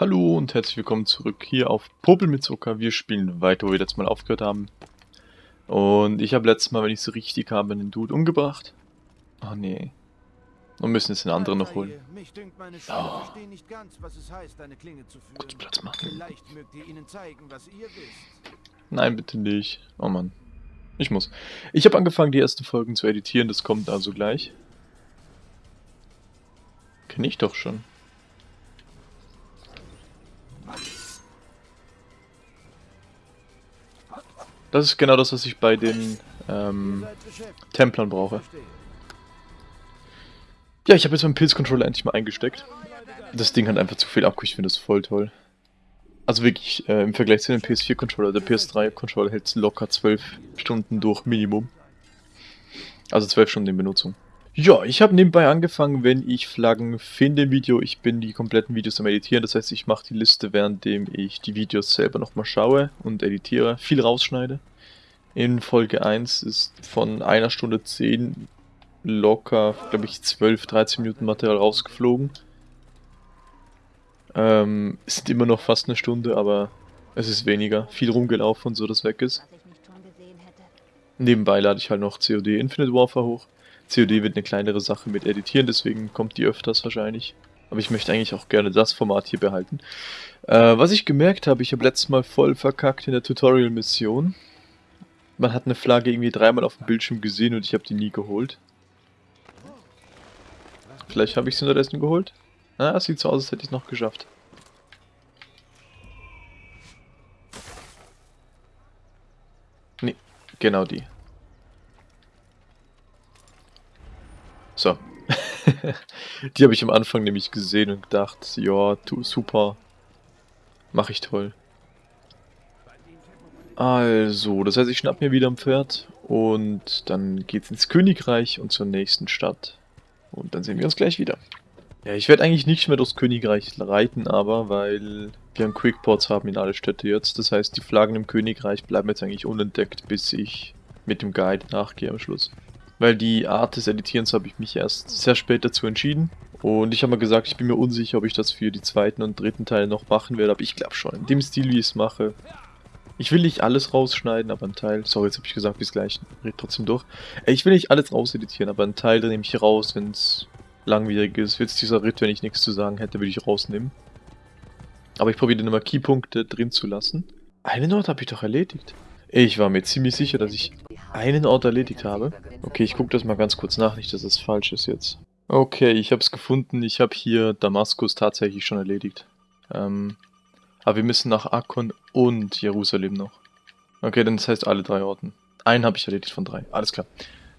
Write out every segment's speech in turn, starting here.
Hallo und herzlich willkommen zurück hier auf Popel mit Zucker. Wir spielen weiter, wo wir letztes Mal aufgehört haben. Und ich habe letztes Mal, wenn ich so richtig habe, den Dude umgebracht. Oh nee. Und müssen jetzt den anderen noch holen. Oh. Kurz Platz machen. Nein, bitte nicht. Oh Mann. Ich muss. Ich habe angefangen, die ersten Folgen zu editieren. Das kommt also gleich. Kenne ich doch schon. Das ist genau das, was ich bei den ähm, Templern brauche. Ja, ich habe jetzt meinen Pilzcontroller endlich mal eingesteckt. Das Ding hat einfach zu viel Akku, ich finde das voll toll. Also wirklich, äh, im Vergleich zu dem PS4-Controller, der PS3-Controller hält locker 12 Stunden durch Minimum. Also 12 Stunden in Benutzung. Ja, ich habe nebenbei angefangen, wenn ich Flaggen finde im Video. Ich bin die kompletten Videos am Editieren, das heißt, ich mache die Liste, währenddem ich die Videos selber nochmal schaue und editiere, viel rausschneide. In Folge 1 ist von einer Stunde 10 locker, glaube ich, 12, 13 Minuten Material rausgeflogen. Ähm, es sind immer noch fast eine Stunde, aber es ist weniger. Viel rumgelaufen und so, dass weg ist. Nebenbei lade ich halt noch COD Infinite Warfare hoch. COD wird eine kleinere Sache mit Editieren, deswegen kommt die öfters wahrscheinlich. Aber ich möchte eigentlich auch gerne das Format hier behalten. Äh, was ich gemerkt habe, ich habe letztes Mal voll verkackt in der Tutorial-Mission. Man hat eine Flagge irgendwie dreimal auf dem Bildschirm gesehen und ich habe die nie geholt. Vielleicht habe ich sie unterdessen geholt. Es sieht so aus, als hätte ich es noch geschafft. Nee, genau die. So. die habe ich am Anfang nämlich gesehen und gedacht, ja, super. Mach ich toll. Also, das heißt, ich schnapp mir wieder ein Pferd und dann geht's ins Königreich und zur nächsten Stadt. Und dann sehen wir uns gleich wieder. Ja, ich werde eigentlich nicht mehr durchs Königreich reiten, aber weil wir einen Quickports haben in alle Städte jetzt. Das heißt, die Flaggen im Königreich bleiben jetzt eigentlich unentdeckt, bis ich mit dem Guide nachgehe am Schluss. Weil die Art des Editierens habe ich mich erst sehr spät dazu entschieden. Und ich habe mal gesagt, ich bin mir unsicher, ob ich das für die zweiten und dritten Teile noch machen werde. Aber ich glaube schon, in dem Stil, wie ich es mache. Ich will nicht alles rausschneiden, aber ein Teil... Sorry, jetzt habe ich gesagt, bis gleich. Red trotzdem durch. Ich will nicht alles rauseditieren, aber ein Teil nehme ich raus, wenn es langwierig ist. Jetzt dieser Ritt, wenn ich nichts zu sagen hätte, würde ich rausnehmen. Aber ich probiere immer Keypunkte drin zu lassen. Einen Ort habe ich doch erledigt. Ich war mir ziemlich sicher, dass ich einen Ort erledigt habe. Okay, ich gucke das mal ganz kurz nach, nicht, dass es falsch ist jetzt. Okay, ich habe es gefunden. Ich habe hier Damaskus tatsächlich schon erledigt. Ähm, aber wir müssen nach Akkon und Jerusalem noch. Okay, dann das heißt alle drei Orten. Einen habe ich erledigt von drei. Alles klar.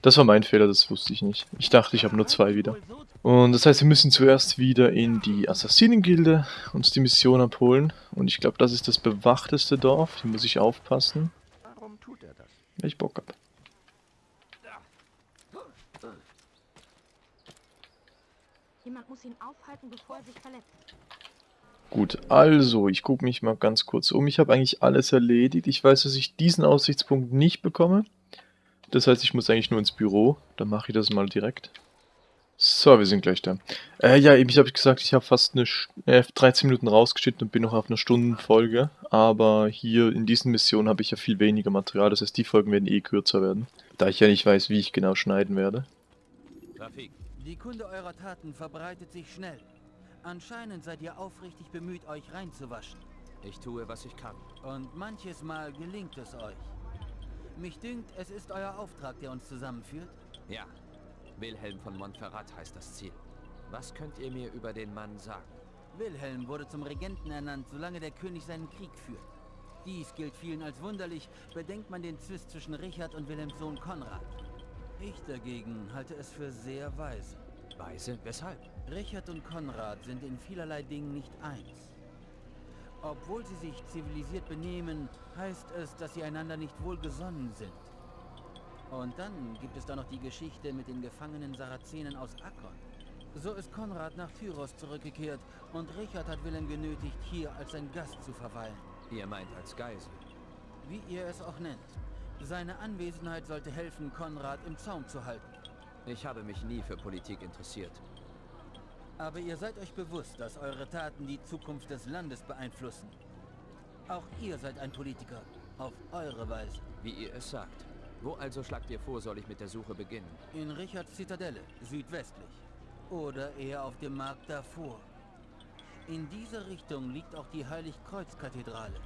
Das war mein Fehler, das wusste ich nicht. Ich dachte, ich habe nur zwei wieder. Und das heißt, wir müssen zuerst wieder in die Assassinengilde uns die Mission abholen. Und ich glaube, das ist das bewachteste Dorf. Hier muss ich aufpassen. Wenn ich Bock hab. Jemand muss ihn aufhalten, bevor er sich verletzt. Gut, also, ich gucke mich mal ganz kurz um. Ich habe eigentlich alles erledigt. Ich weiß, dass ich diesen Aussichtspunkt nicht bekomme. Das heißt, ich muss eigentlich nur ins Büro. Dann mache ich das mal direkt. So, wir sind gleich da. Äh, ja, eben, ich habe gesagt, ich habe fast eine äh, 13 Minuten rausgeschnitten und bin noch auf einer Stundenfolge. Aber hier in diesen Missionen habe ich ja viel weniger Material. Das heißt, die Folgen werden eh kürzer werden. Da ich ja nicht weiß, wie ich genau schneiden werde. Die Kunde eurer Taten verbreitet sich schnell. Anscheinend seid ihr aufrichtig bemüht, euch reinzuwaschen. Ich tue, was ich kann. Und manches Mal gelingt es euch. Mich dünkt, es ist euer Auftrag, der uns zusammenführt. Ja, Wilhelm von Montferrat heißt das Ziel. Was könnt ihr mir über den Mann sagen? Wilhelm wurde zum Regenten ernannt, solange der König seinen Krieg führt. Dies gilt vielen als wunderlich, bedenkt man den Zwist zwischen Richard und Wilhelms Sohn Konrad. Ich dagegen halte es für sehr weise. Weise? Weshalb? Richard und Konrad sind in vielerlei Dingen nicht eins. Obwohl sie sich zivilisiert benehmen, heißt es, dass sie einander nicht wohlgesonnen sind. Und dann gibt es da noch die Geschichte mit den gefangenen Sarazenen aus Akkon. So ist Konrad nach Tyros zurückgekehrt und Richard hat Willem genötigt, hier als sein Gast zu verweilen. Ihr meint als Geisel? Wie ihr es auch nennt. Seine Anwesenheit sollte helfen, Konrad im Zaum zu halten. Ich habe mich nie für Politik interessiert. Aber ihr seid euch bewusst, dass eure Taten die Zukunft des Landes beeinflussen. Auch ihr seid ein Politiker. Auf eure Weise. Wie ihr es sagt. Wo also schlagt ihr vor, soll ich mit der Suche beginnen? In Richards Zitadelle, südwestlich. Oder eher auf dem Markt davor. In dieser Richtung liegt auch die Heiligkreuz-Kathedrale.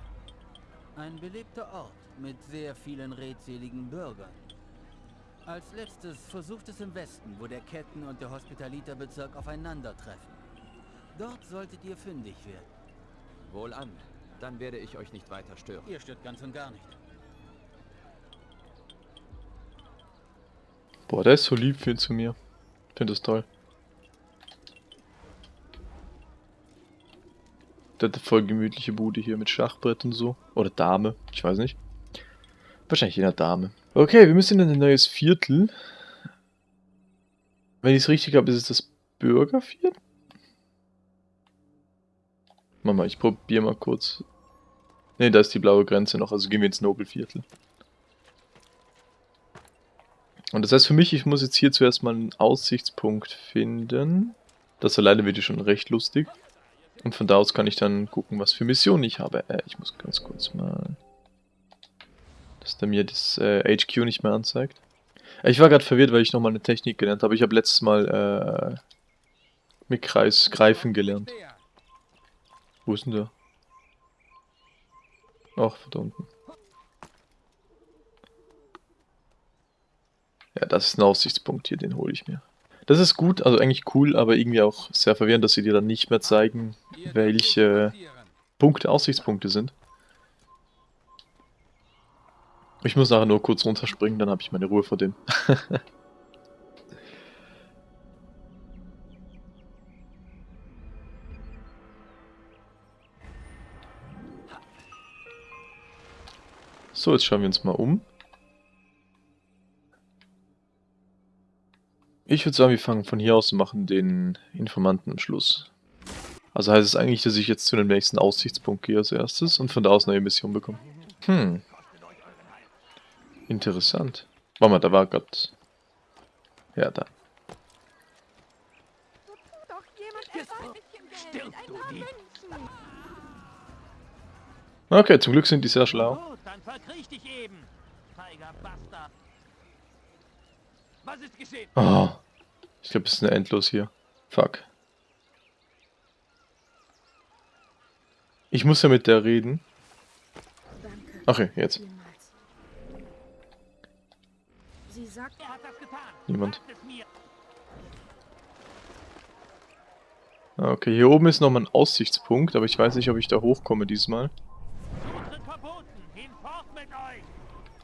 Ein belebter Ort mit sehr vielen redseligen Bürgern. Als letztes versucht es im Westen, wo der Ketten- und der Hospitaliterbezirk aufeinandertreffen. Dort solltet ihr fündig werden. Wohlan. Dann werde ich euch nicht weiter stören. Ihr stört ganz und gar nicht. Boah, der ist so lieb viel zu mir. Ich finde das toll. Der hat eine voll gemütliche Bude hier mit Schachbrett und so. Oder Dame, ich weiß nicht. Wahrscheinlich jener Dame. Okay, wir müssen in ein neues Viertel. Wenn ich es richtig habe, ist es das Bürgerviertel? Mama, ich probiere mal kurz. Ne, da ist die blaue Grenze noch, also gehen wir ins Nobelviertel. Und das heißt für mich, ich muss jetzt hier zuerst mal einen Aussichtspunkt finden. Das alleine wird ja schon recht lustig. Und von da aus kann ich dann gucken, was für Missionen ich habe. Äh, ich muss ganz kurz mal... Dass der mir das äh, HQ nicht mehr anzeigt. Äh, ich war gerade verwirrt, weil ich nochmal eine Technik gelernt habe. Ich habe letztes Mal äh, mit Kreis greifen gelernt. Wo ist denn der? Ach, da unten. Ja, das ist ein Aussichtspunkt hier, den hole ich mir. Das ist gut, also eigentlich cool, aber irgendwie auch sehr verwirrend, dass sie dir dann nicht mehr zeigen, welche Punkte Aussichtspunkte sind. Ich muss nachher nur kurz runterspringen, dann habe ich meine Ruhe vor dem. so, jetzt schauen wir uns mal um. Ich würde sagen, wir fangen von hier aus und machen den Informanten am Schluss. Also heißt es eigentlich, dass ich jetzt zu dem nächsten Aussichtspunkt gehe als erstes und von da aus eine Mission bekomme. Hm. Interessant. Warte mal, da war gerade... Ja, da. Okay, zum Glück sind die sehr schlau. Dann verkriech dich eben, feiger Bastard. Was ist geschehen? Oh. Ich glaube, es ist eine Endlos hier. Fuck. Ich muss ja mit der reden. Okay, jetzt. Niemand. Okay, hier oben ist nochmal ein Aussichtspunkt, aber ich weiß nicht, ob ich da hochkomme diesmal.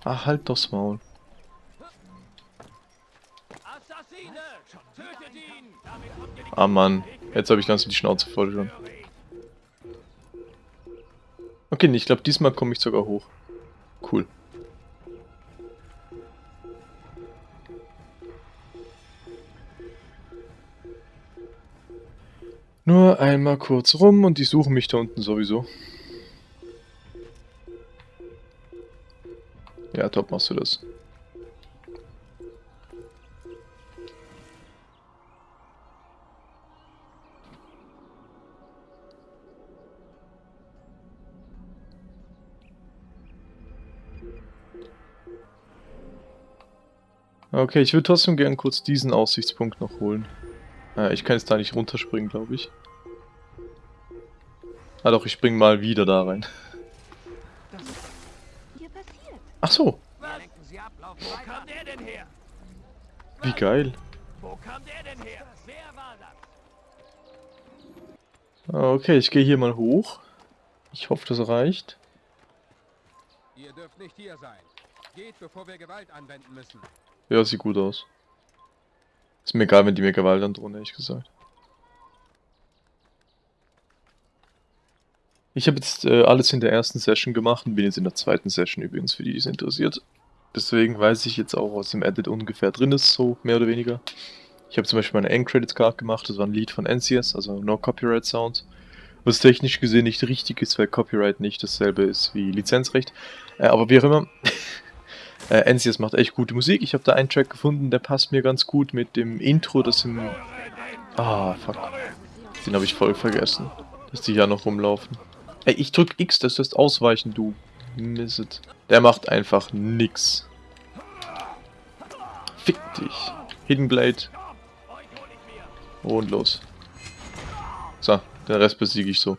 Ach, halt doch's Maul. Ah Mann, jetzt habe ich langsam die Schnauze voll schon. Okay, ich glaube diesmal komme ich sogar hoch. Cool. Nur einmal kurz rum und die suchen mich da unten sowieso. Ja, top machst du das. Okay, ich würde trotzdem gern kurz diesen Aussichtspunkt noch holen. Äh, ich kann jetzt da nicht runterspringen, glaube ich. Ah doch, ich spring mal wieder da rein. Ach so. Wie geil. Okay, ich gehe hier mal hoch. Ich hoffe, das reicht. Ihr dürft nicht hier sein. Geht, bevor wir Gewalt anwenden müssen. Ja, sieht gut aus. Ist mir egal, wenn die mir Gewalt androhen, ehrlich gesagt. Ich habe jetzt äh, alles in der ersten Session gemacht und bin jetzt in der zweiten Session übrigens, für die, die es interessiert. Deswegen weiß ich jetzt auch, was im Edit ungefähr drin ist, so mehr oder weniger. Ich habe zum Beispiel meine End-Credit-Card gemacht, das war ein Lied von NCS, also No Copyright Sound. Was technisch gesehen nicht richtig ist, weil Copyright nicht dasselbe ist wie Lizenzrecht. Äh, aber wie auch immer, Äh, NCS macht echt gute Musik. Ich habe da einen Track gefunden, der passt mir ganz gut mit dem Intro, das im... Ah, fuck. Den habe ich voll vergessen. Dass die hier noch rumlaufen. Ey, ich drück X, das ist ausweichen, du. Misset. Der macht einfach nix. Fick dich. Hidden Blade. Und los. So, den Rest besiege ich so.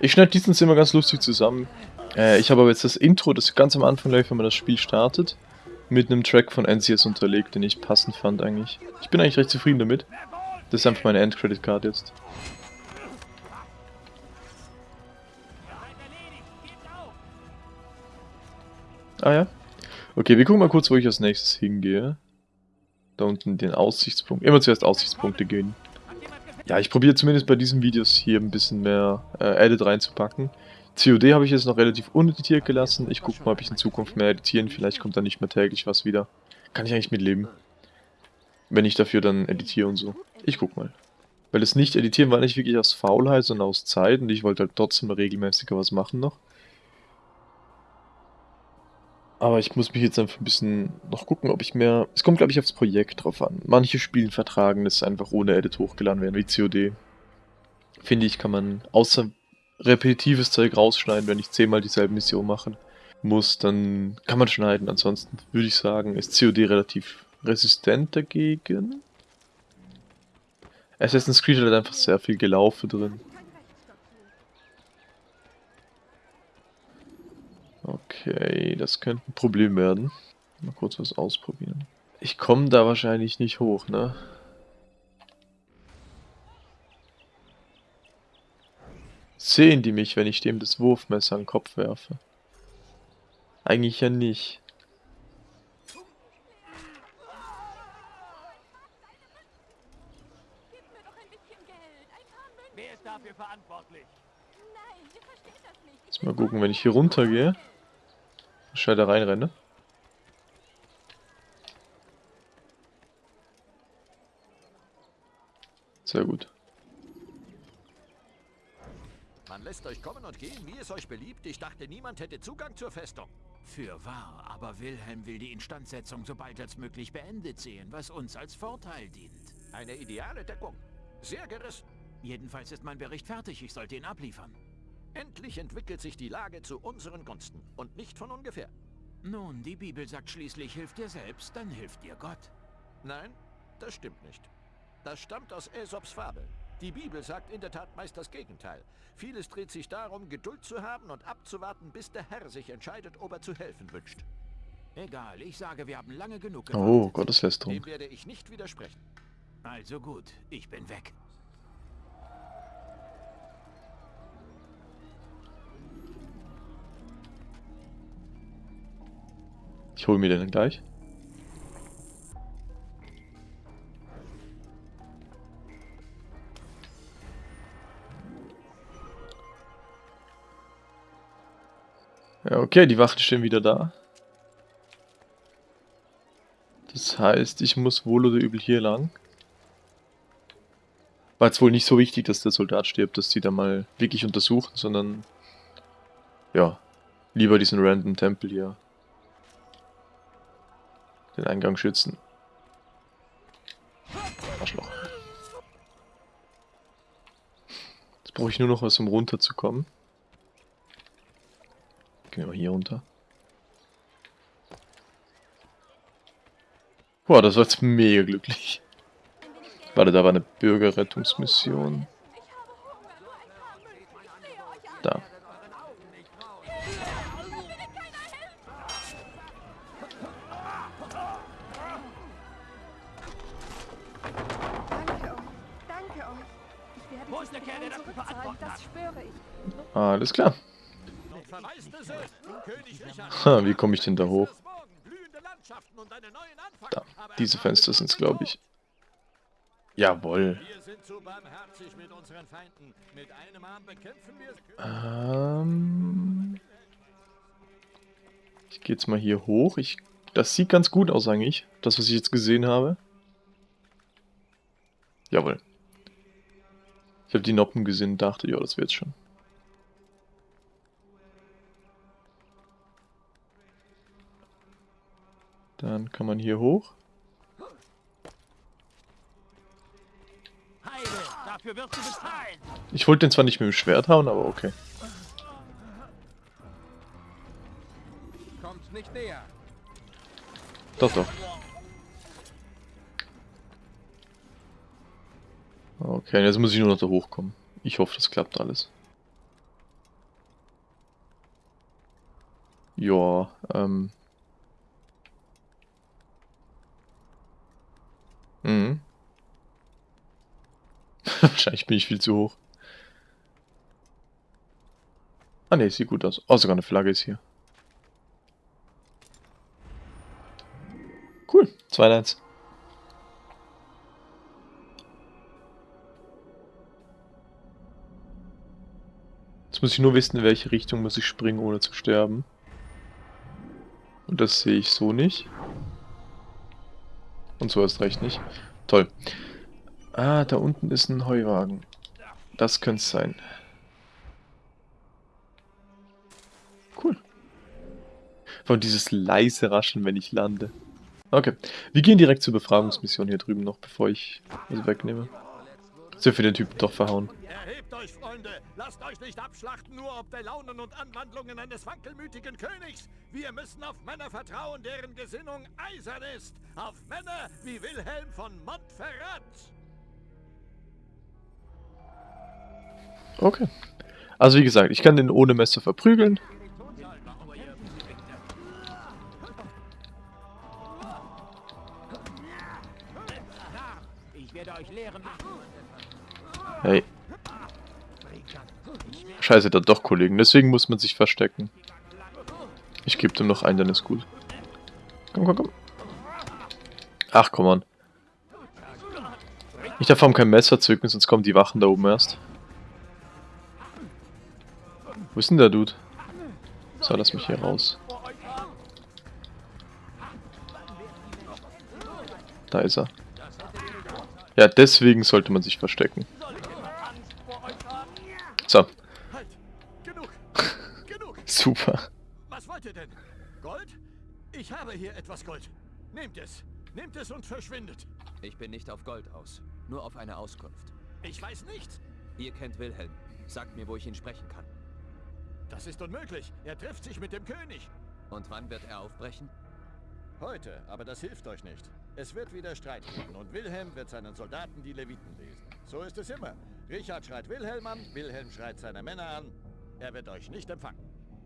Ich schneide diesen immer ganz lustig zusammen. Äh, ich habe aber jetzt das Intro, das ganz am Anfang gleich, wenn man das Spiel startet, mit einem Track von NCS unterlegt, den ich passend fand eigentlich. Ich bin eigentlich recht zufrieden damit. Das ist einfach meine Endcredit-Card jetzt. Ah ja. Okay, wir gucken mal kurz, wo ich als nächstes hingehe. Da unten den Aussichtspunkt. Immer zuerst Aussichtspunkte gehen. Ja, ich probiere zumindest bei diesen Videos hier ein bisschen mehr äh, Edit reinzupacken. COD habe ich jetzt noch relativ uneditiert gelassen. Ich gucke mal, ob ich in Zukunft mehr editieren. Vielleicht kommt da nicht mehr täglich was wieder. Kann ich eigentlich mitleben. Wenn ich dafür dann editiere und so. Ich guck mal. Weil das nicht editieren war nicht wirklich aus Faulheit, sondern aus Zeit. Und ich wollte halt trotzdem regelmäßiger was machen noch. Aber ich muss mich jetzt einfach ein bisschen noch gucken, ob ich mehr... Es kommt, glaube ich, aufs Projekt drauf an. Manche Spiele vertragen das einfach ohne Edit hochgeladen werden, wie COD. Finde ich, kann man außer repetitives Zeug rausschneiden, wenn ich zehnmal dieselbe Mission machen muss, dann kann man schneiden. Ansonsten würde ich sagen, ist COD relativ resistent dagegen. Assassin's Creed hat einfach sehr viel Gelaufe drin. Okay, das könnte ein Problem werden. Mal kurz was ausprobieren. Ich komme da wahrscheinlich nicht hoch, ne? Sehen die mich, wenn ich dem das Wurfmesser an den Kopf werfe? Eigentlich ja nicht. Jetzt mal gucken, wenn ich hier runter gehe. Schnell da reinrenne. Sehr gut. Man lässt euch kommen und gehen, wie es euch beliebt. Ich dachte, niemand hätte Zugang zur Festung. Für wahr, aber Wilhelm will die Instandsetzung so bald als möglich beendet sehen, was uns als Vorteil dient. Eine ideale Deckung. Sehr gerissen. Jedenfalls ist mein Bericht fertig, ich sollte ihn abliefern. Endlich entwickelt sich die Lage zu unseren Gunsten und nicht von ungefähr. Nun, die Bibel sagt schließlich, hilft dir selbst, dann hilft dir Gott. Nein, das stimmt nicht. Das stammt aus Aesops Fabel. Die Bibel sagt in der Tat meist das Gegenteil. Vieles dreht sich darum, Geduld zu haben und abzuwarten, bis der Herr sich entscheidet, ob er zu helfen wünscht. Egal, ich sage, wir haben lange genug gewartet. Oh, Gotteslästerung. Dem werde ich nicht widersprechen. Also gut, ich bin weg. Ich hole mir den gleich. Ja, okay, die Wachen stehen wieder da. Das heißt, ich muss wohl oder übel hier lang. War jetzt wohl nicht so wichtig, dass der Soldat stirbt, dass die da mal wirklich untersuchen, sondern ja, lieber diesen random Tempel hier den Eingang schützen. Arschloch. Jetzt brauche ich nur noch was, um runterzukommen. Gehen wir mal hier runter. Boah, das war jetzt mega glücklich. Warte, da war eine Bürgerrettungsmission. Da. Alles klar. Ha, wie komme ich denn da hoch? Da, diese Fenster sind es, glaube ich. Jawoll. Ähm, ich gehe jetzt mal hier hoch. Ich, das sieht ganz gut aus eigentlich, das was ich jetzt gesehen habe. Jawohl. Ich habe die Noppen gesehen und dachte, ja, das wird's schon. Dann kann man hier hoch. Ich wollte den zwar nicht mit dem Schwert hauen, aber okay. Kommt nicht näher. Doch, doch. Okay, jetzt muss ich nur noch da hochkommen. Ich hoffe, das klappt alles. Ja, ähm. Mhm. Wahrscheinlich bin ich viel zu hoch. Ah ne, sieht gut aus. Oh, sogar eine Flagge ist hier. Cool, 2-1. Jetzt muss ich nur wissen, in welche Richtung muss ich springen, ohne zu sterben. Und das sehe ich so nicht. Und so erst recht nicht. Toll. Ah, da unten ist ein Heuwagen. Das könnte es sein. Cool. Von dieses leise Raschen, wenn ich lande. Okay. Wir gehen direkt zur Befragungsmission hier drüben noch, bevor ich das wegnehme. Sind wir den Typen doch verhauen. Erhebt euch, Freunde! Lasst euch nicht abschlachten, nur ob der Launen und Anwandlungen eines wankelmütigen Königs! Wir müssen auf Männer vertrauen, deren Gesinnung eisern ist! Auf Männer wie Wilhelm von Montferrat! Okay. Also wie gesagt, ich kann den ohne Messer verprügeln. Hey. Scheiße, da doch Kollegen. Deswegen muss man sich verstecken. Ich gebe dem noch einen, dann ist gut. Komm, komm, komm. Ach, komm on. Ich darf vor kein Messer zücken, sonst kommen die Wachen da oben erst. Wo ist denn der Dude? So, lass mich hier raus. Da ist er. Ja, deswegen sollte man sich verstecken. So. Halt! Genug! Genug! Super. Was wollt ihr denn? Gold? Ich habe hier etwas Gold. Nehmt es. Nehmt es und verschwindet. Ich bin nicht auf Gold aus. Nur auf eine Auskunft. Ich weiß nichts. Ihr kennt Wilhelm. Sagt mir, wo ich ihn sprechen kann. Das ist unmöglich. Er trifft sich mit dem König. Und wann wird er aufbrechen? Heute, aber das hilft euch nicht. Es wird wieder Streit geben und Wilhelm wird seinen Soldaten die Leviten lesen. So ist es immer. Richard schreit Wilhelm an, Wilhelm schreit seine Männer an. Er wird euch nicht empfangen.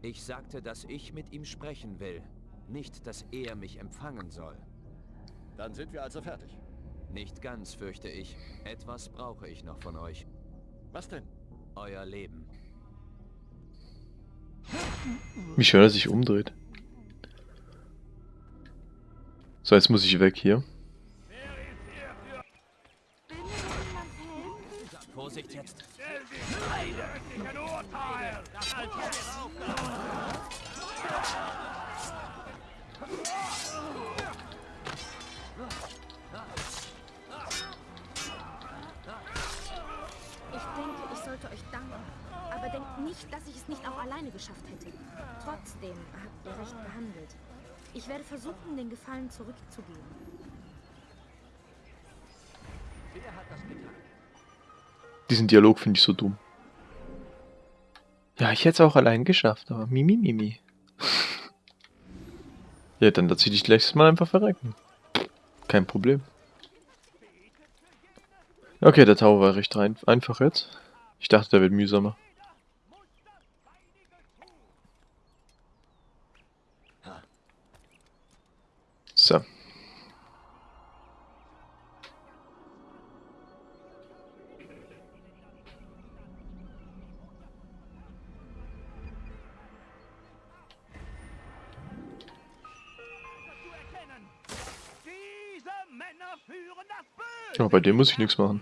Ich sagte, dass ich mit ihm sprechen will. Nicht, dass er mich empfangen soll. Dann sind wir also fertig. Nicht ganz, fürchte ich. Etwas brauche ich noch von euch. Was denn? Euer Leben. Wie schön er sich umdreht. So, jetzt muss ich weg hier. Vorsicht jetzt. Ich denke, ich sollte euch danken. Aber denkt nicht, dass ich es nicht auch alleine geschafft hätte. Trotzdem habt ihr recht behandelt. Ich werde versuchen, den Gefallen zurückzugeben. Diesen Dialog finde ich so dumm. Ja, ich hätte es auch allein geschafft, aber mimi mimi. ja, dann lass ich dich gleich mal einfach verrecken. Kein Problem. Okay, der Tower war recht rein einfach jetzt. Ich dachte, der wird mühsamer. Ja, bei dem muss ich nichts machen.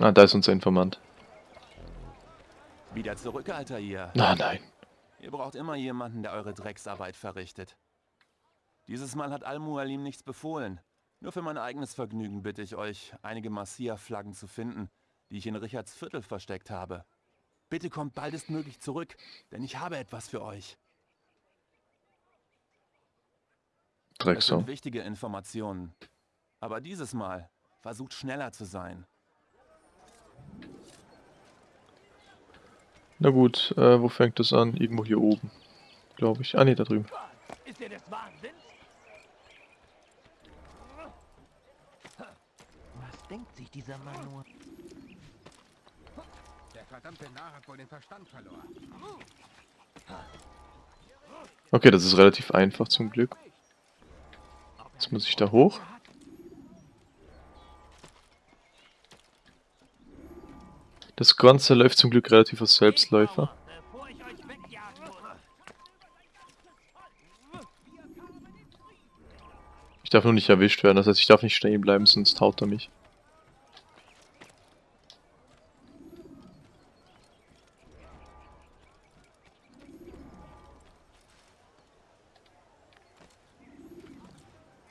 Ah, da ist unser Informant. Wieder zurück, Alter, ihr. Na, nein. Ihr braucht immer jemanden, der eure Drecksarbeit verrichtet. Dieses Mal hat Al-Mualim nichts befohlen. Nur für mein eigenes Vergnügen bitte ich euch, einige Marsia-Flaggen zu finden, die ich in Richards Viertel versteckt habe. Bitte kommt baldestmöglich zurück, denn ich habe etwas für euch. Drecksau. wichtige Informationen. Aber dieses Mal Versucht schneller zu sein. Na gut, äh, wo fängt das an? Irgendwo hier oben, glaube ich. Ah ne, da drüben. Ist der des Wahnsinns? Was denkt sich dieser Mann nur? Der verdammte Narr hat wohl den Verstand verloren. Okay, das ist relativ einfach zum Glück. Jetzt muss ich da hoch. Das Ganze läuft zum Glück relativ als Selbstläufer. Ich darf nur nicht erwischt werden, das heißt, ich darf nicht stehen bleiben, sonst haut er mich.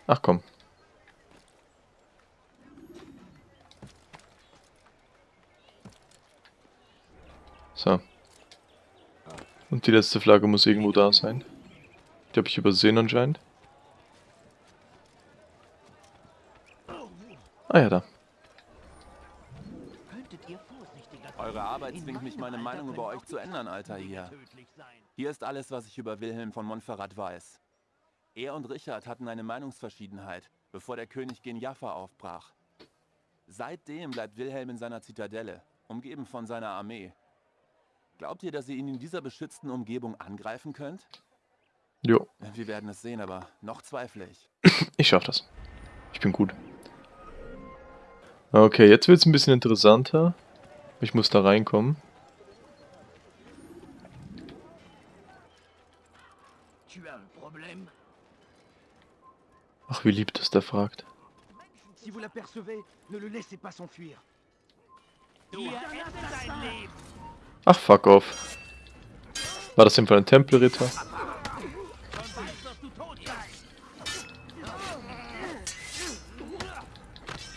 Ach komm. So. Und die letzte Flagge muss irgendwo da sein. Die habe ich übersehen anscheinend. Ah ja, da. Könntet ihr vorsichtiger Eure Arbeit zwingt mich, meine Meinung über euch zu ändern, Alter hier. Hier ist alles, was ich über Wilhelm von Montferrat weiß. Er und Richard hatten eine Meinungsverschiedenheit, bevor der König gen Jaffa aufbrach. Seitdem bleibt Wilhelm in seiner Zitadelle, umgeben von seiner Armee. Glaubt ihr, dass ihr ihn in dieser beschützten Umgebung angreifen könnt? Jo, Wir werden es sehen, aber noch zweifle ich. ich schaff das. Ich bin gut. Okay, jetzt wird's ein bisschen interessanter. Ich muss da reinkommen. Ach, wie lieb das der fragt. Si vous l'apercevez, ne le laissez pas s'enfuir. Du Leben. Ach, fuck off. War das im Fall ein Tempelritter?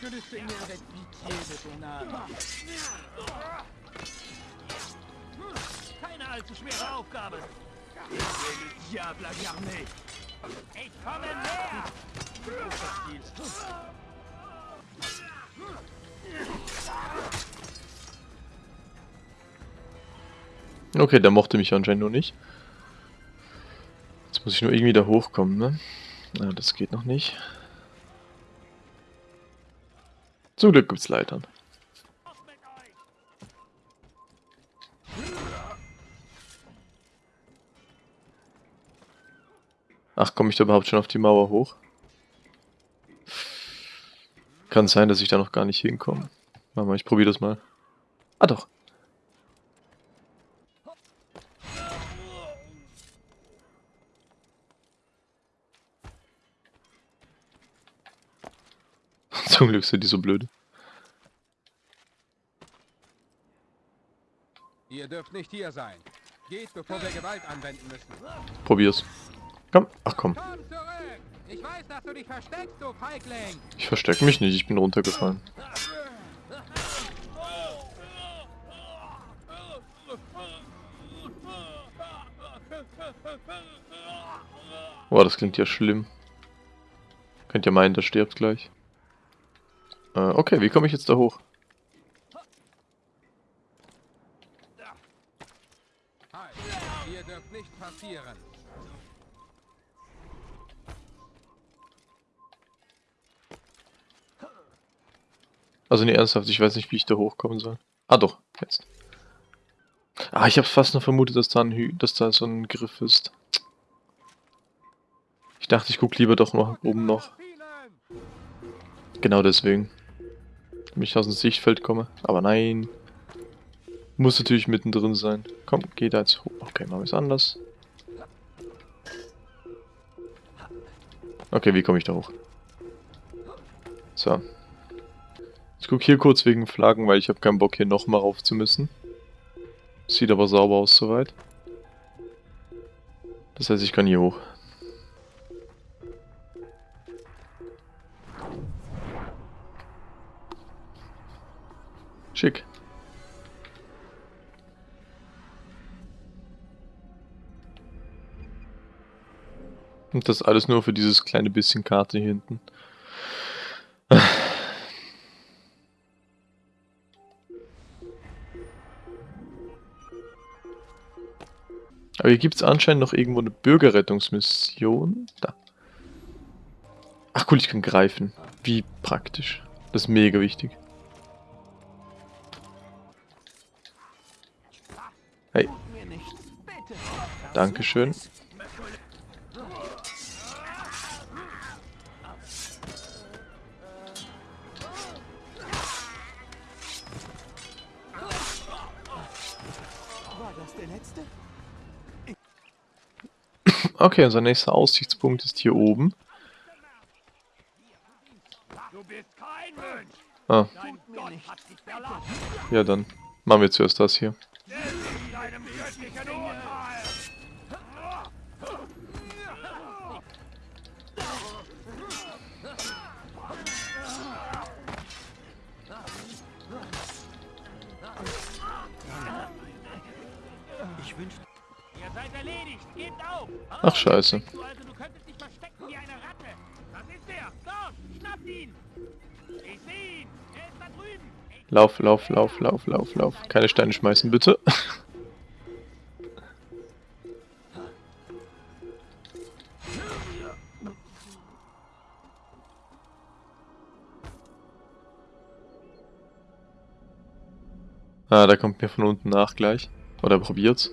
Du. Keine allzu schwere Aufgabe. Le diable a garné. Ich komme näher. So verspielst Okay, der mochte mich anscheinend nur nicht. Jetzt muss ich nur irgendwie da hochkommen, ne? Ja, das geht noch nicht. Zum Glück gibt's Leitern. Ach, komme ich da überhaupt schon auf die Mauer hoch? Kann sein, dass ich da noch gar nicht hinkomme. Warte mal, ich probiere das mal. Ah doch. Zum Glück sind die so blöd. Ihr dürft nicht hier sein. Geht, bevor wir Gewalt anwenden müssen. Probier's. Komm, ach komm. Ich weiß, dass du dich versteckst, du Feigling! Ich verstecke mich nicht, ich bin runtergefallen. Boah, das klingt ja schlimm. Könnt ihr meinen, der stirbt gleich. Äh, okay, wie komme ich jetzt da hoch? Ihr dürft nicht passieren. Also nee, ernsthaft, ich weiß nicht, wie ich da hochkommen soll. Ah doch, jetzt. Ah, ich habe fast noch vermutet, dass da, ein Hü dass da so ein Griff ist. Ich dachte, ich guck lieber doch noch oben noch. Genau deswegen. Damit ich aus dem Sichtfeld komme. Aber nein. Muss natürlich mittendrin sein. Komm, geh da jetzt hoch. Okay, machen wir es anders. Okay, wie komme ich da hoch? So. Ich gucke hier kurz wegen Flaggen, weil ich habe keinen Bock hier nochmal rauf zu müssen. Sieht aber sauber aus soweit. Das heißt, ich kann hier hoch. Schick. Und das alles nur für dieses kleine bisschen Karte hier hinten. Aber hier gibt es anscheinend noch irgendwo eine Bürgerrettungsmission. Da. Ach cool, ich kann greifen. Wie praktisch. Das ist mega wichtig. Dankeschön. Okay, unser nächster Aussichtspunkt ist hier oben. Ah. Ja, dann machen wir zuerst das hier. Scheiße. Lauf, lauf, lauf, lauf, lauf, lauf. Keine Steine schmeißen, bitte. ah, da kommt mir von unten nach gleich. Oder probiert's.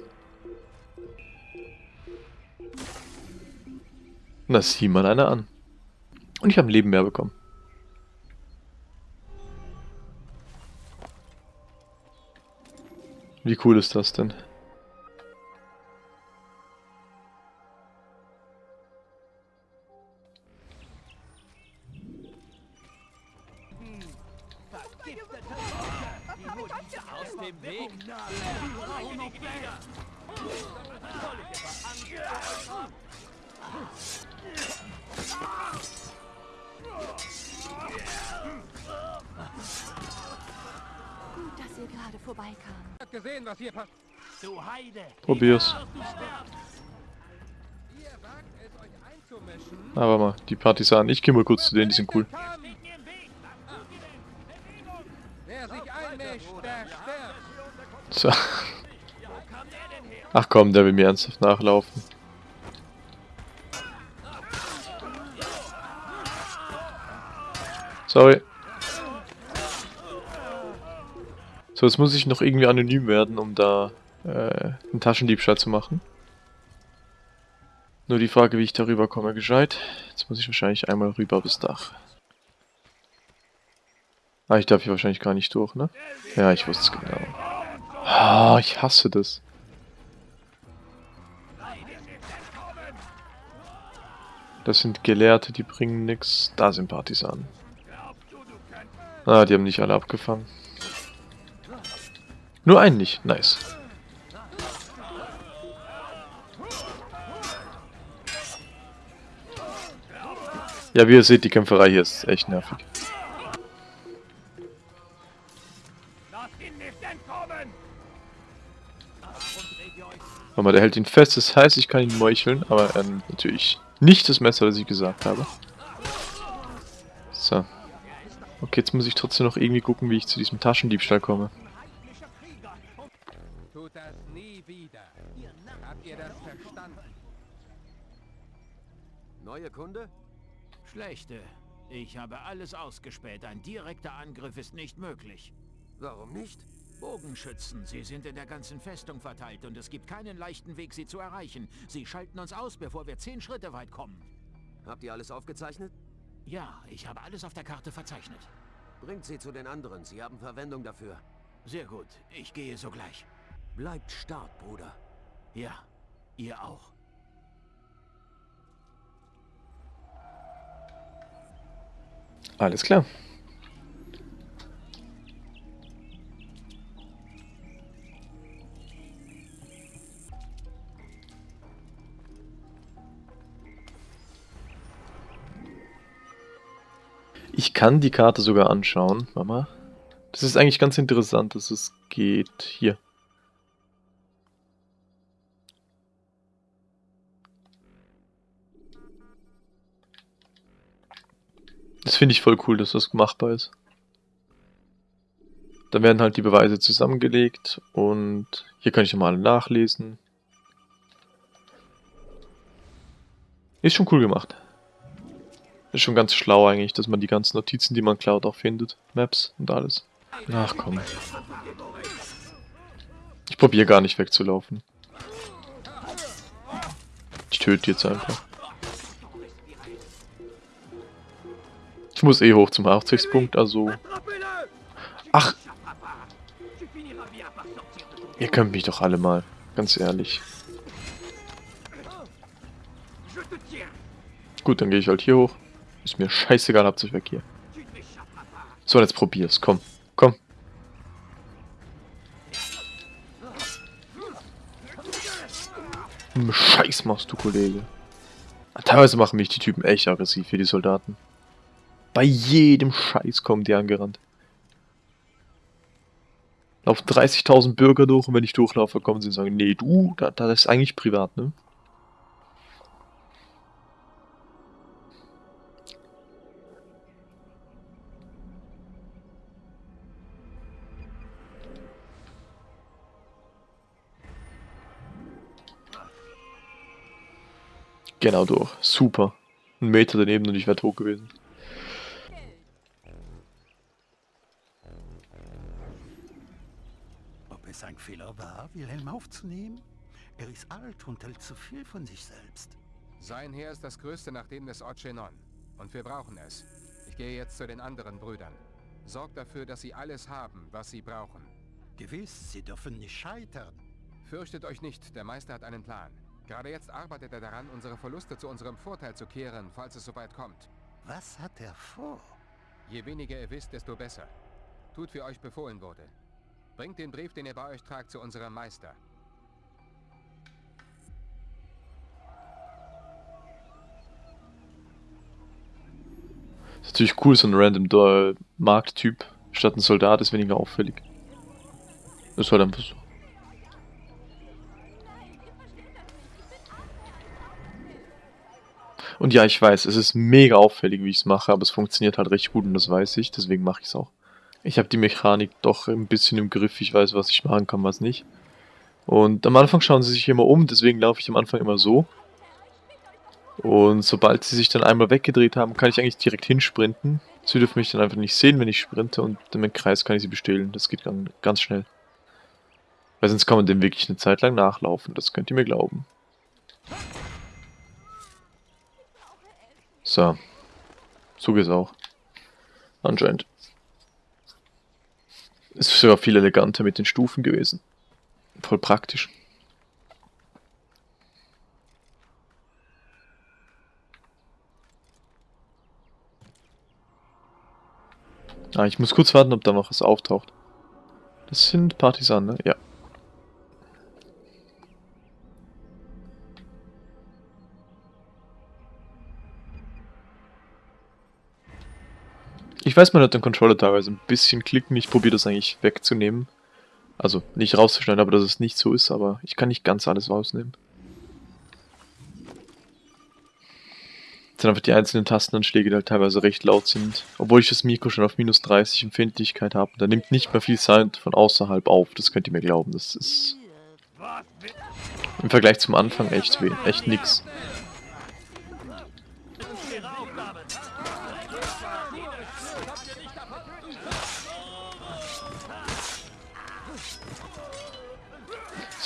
Na, sieh mal einer an. Und ich habe ein Leben mehr bekommen. Wie cool ist das denn? Vorbeikam. Habt gesehen, was hier passiert? Du Heide! Probier's. Ihr wagt es, euch einzumischen? Aber mal, die Partisanen. Ich gehe mal kurz zu denen, die sind cool. Wer sich einmischt, der stirbt. So. Ach komm, der will mir ernsthaft nachlaufen. Sorry. So, jetzt muss ich noch irgendwie anonym werden, um da äh, einen Taschendiebstahl zu machen. Nur die Frage, wie ich darüber komme, gescheit. Jetzt muss ich wahrscheinlich einmal rüber bis Dach. Ah, ich darf hier wahrscheinlich gar nicht durch, ne? Ja, ich wusste es genau. Ah, ich hasse das. Das sind Gelehrte, die bringen nix. Da sind Partisanen. Ah, die haben nicht alle abgefangen. Nur einen nicht. Nice. Ja, wie ihr seht, die Kämpferei hier ist echt nervig. Warte mal, der hält ihn fest, das heißt, ich kann ihn meucheln, aber er nimmt natürlich nicht das Messer, das ich gesagt habe. So. Okay, jetzt muss ich trotzdem noch irgendwie gucken, wie ich zu diesem Taschendiebstahl komme. Neue Kunde? Schlechte. Ich habe alles ausgespäht. Ein direkter Angriff ist nicht möglich. Warum nicht? Bogenschützen, sie sind in der ganzen Festung verteilt und es gibt keinen leichten Weg, sie zu erreichen. Sie schalten uns aus, bevor wir zehn Schritte weit kommen. Habt ihr alles aufgezeichnet? Ja, ich habe alles auf der Karte verzeichnet. Bringt sie zu den anderen. Sie haben Verwendung dafür. Sehr gut, ich gehe sogleich. Bleibt stark, Bruder. Ja, ihr auch. Alles klar. Ich kann die Karte sogar anschauen. Mama. Das ist eigentlich ganz interessant, dass es geht. Hier. Das finde ich voll cool, dass das machbar ist. Dann werden halt die Beweise zusammengelegt und hier kann ich nochmal nachlesen. Ist schon cool gemacht. Ist schon ganz schlau eigentlich, dass man die ganzen Notizen, die man klaut, auch findet. Maps und alles. Ach komm. Ich probiere gar nicht wegzulaufen. Ich töte jetzt einfach. Ich muss eh hoch zum Aufsichtspunkt, also... Ach! Ihr könnt mich doch alle mal, ganz ehrlich. Gut, dann gehe ich halt hier hoch. Ist mir scheißegal, habt euch weg hier. So, jetzt probier's. Komm, komm. Scheiß machst du, Kollege. Teilweise machen mich die Typen echt aggressiv für die Soldaten. Bei jedem Scheiß kommen die angerannt. Laufen 30.000 Bürger durch und wenn ich durchlaufe, kommen sie und sagen, nee, du, das, das ist eigentlich privat, ne? Genau durch. Super. Ein Meter daneben und ich wäre tot gewesen. Ob es ein Fehler war, Wilhelm aufzunehmen? Er ist alt und hält zu viel von sich selbst. Sein Heer ist das größte nach dem des Ochenon. Und wir brauchen es. Ich gehe jetzt zu den anderen Brüdern. Sorgt dafür, dass sie alles haben, was sie brauchen. Gewiss, sie dürfen nicht scheitern. Fürchtet euch nicht, der Meister hat einen Plan. Gerade jetzt arbeitet er daran, unsere Verluste zu unserem Vorteil zu kehren, falls es soweit kommt. Was hat er vor? Je weniger ihr wisst, desto besser. Tut, wie euch befohlen wurde. Bringt den Brief, den ihr bei euch tragt, zu unserem Meister. ist natürlich cool, so ein random Markttyp statt ein Soldat ist weniger auffällig. Das war dann einfach so. Und ja, ich weiß, es ist mega auffällig, wie ich es mache, aber es funktioniert halt recht gut und das weiß ich, deswegen mache ich es auch. Ich habe die Mechanik doch ein bisschen im Griff, ich weiß, was ich machen kann, was nicht. Und am Anfang schauen sie sich immer um, deswegen laufe ich am Anfang immer so. Und sobald sie sich dann einmal weggedreht haben, kann ich eigentlich direkt hinsprinten. Sie dürfen mich dann einfach nicht sehen, wenn ich sprinte und im Kreis kann ich sie bestehlen. Das geht ganz schnell. Weil sonst kann man dem wirklich eine Zeit lang nachlaufen, das könnt ihr mir glauben. So. So geht's auch. Anscheinend. Ist sogar viel eleganter mit den Stufen gewesen. Voll praktisch. Ah, ich muss kurz warten, ob da noch was auftaucht. Das sind Partisanen, ne? Ja. Ich weiß, man hat den Controller teilweise ein bisschen klicken. Ich probiere das eigentlich wegzunehmen. Also nicht rauszuschneiden, aber dass es nicht so ist, aber ich kann nicht ganz alles rausnehmen. Das sind einfach die einzelnen Tastenanschläge, die halt teilweise recht laut sind. Obwohl ich das Mikro schon auf minus 30 Empfindlichkeit habe. Da nimmt nicht mehr viel Sound von außerhalb auf. Das könnt ihr mir glauben. Das ist im Vergleich zum Anfang echt, echt nix.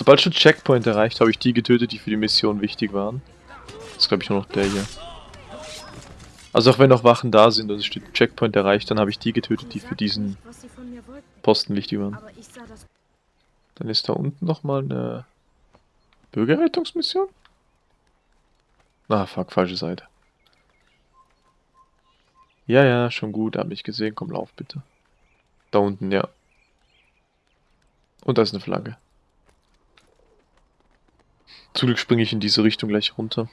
Sobald schon Checkpoint erreicht, habe ich die getötet, die für die Mission wichtig waren. Das ist glaube ich nur noch der hier. Also auch wenn noch Wachen da sind und es steht Checkpoint erreicht, dann habe ich die getötet, die für diesen Posten wichtig waren. Dann ist da unten nochmal eine Bürgerrettungsmission? Ah, fuck, falsche Seite. Ja, ja, schon gut, hab mich gesehen. Komm, lauf bitte. Da unten, ja. Und da ist eine Flagge. Zum Glück springe ich in diese Richtung gleich runter.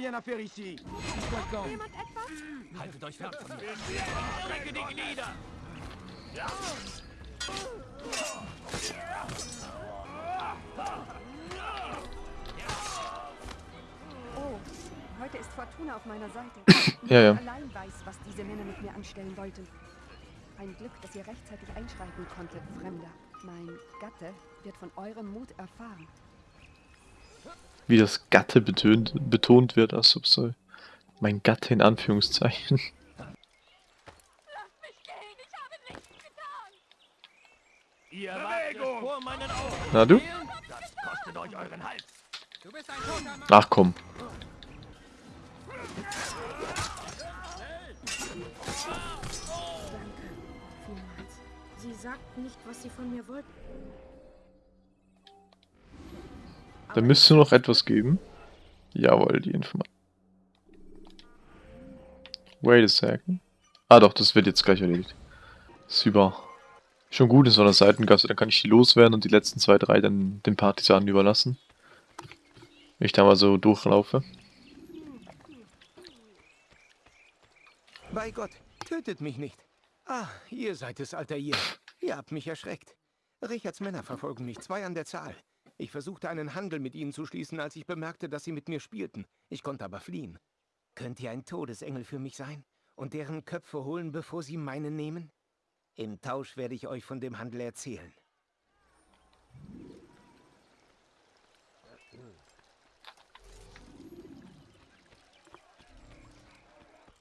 Rien à faire ici. Jemand etwas? Haltet euch fern von mir. Strecke die Glieder. Ja. Fortuna auf meiner Seite. ja, ja. allein weiß, was diese Männer mit mir anstellen wollten. Ein Glück, dass ihr rechtzeitig einschreiten konntet, Fremder. Mein Gatte wird von eurem Mut erfahren. Wie das Gatte betont, betont wird, als ob so mein Gatte in Anführungszeichen. Ihr Bewegung! vor meinen Augen. Na du? Das kostet euch euren Hals. Du bist ein. Ach komm. Danke. Vielmals. Sie sagten nicht, was sie von mir wollten. Da müsste noch etwas geben. Jawohl, die Information. Wait a second. Ah doch, das wird jetzt gleich erledigt. Super. Schon gut in so einer Seitengasse, dann kann ich die loswerden und die letzten zwei, drei dann den Partisanen überlassen. Wenn ich da mal so durchlaufe. Bei Gott, tötet mich nicht. Ah, ihr seid es, alter ihr. Ihr habt mich erschreckt. Richards Männer verfolgen mich, zwei an der Zahl. Ich versuchte einen Handel mit ihnen zu schließen, als ich bemerkte, dass sie mit mir spielten. Ich konnte aber fliehen. Könnt ihr ein Todesengel für mich sein und deren Köpfe holen, bevor sie meinen nehmen? Im Tausch werde ich euch von dem Handel erzählen.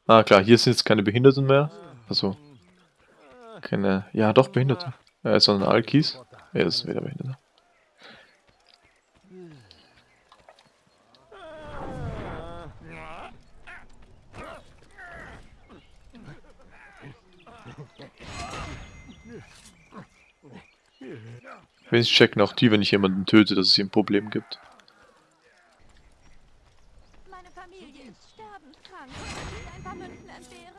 Ah klar, hier sind jetzt keine Behinderten mehr. Also, keine, ja doch Behinderte. Äh, sondern Alkis. Ja, das ist wieder Behinderte. Wenigstens checken auch die, wenn ich jemanden töte, dass es hier ein Problem gibt. Meine Familie ist sterbenskrank. Kann ich ein paar Münzen entbehren?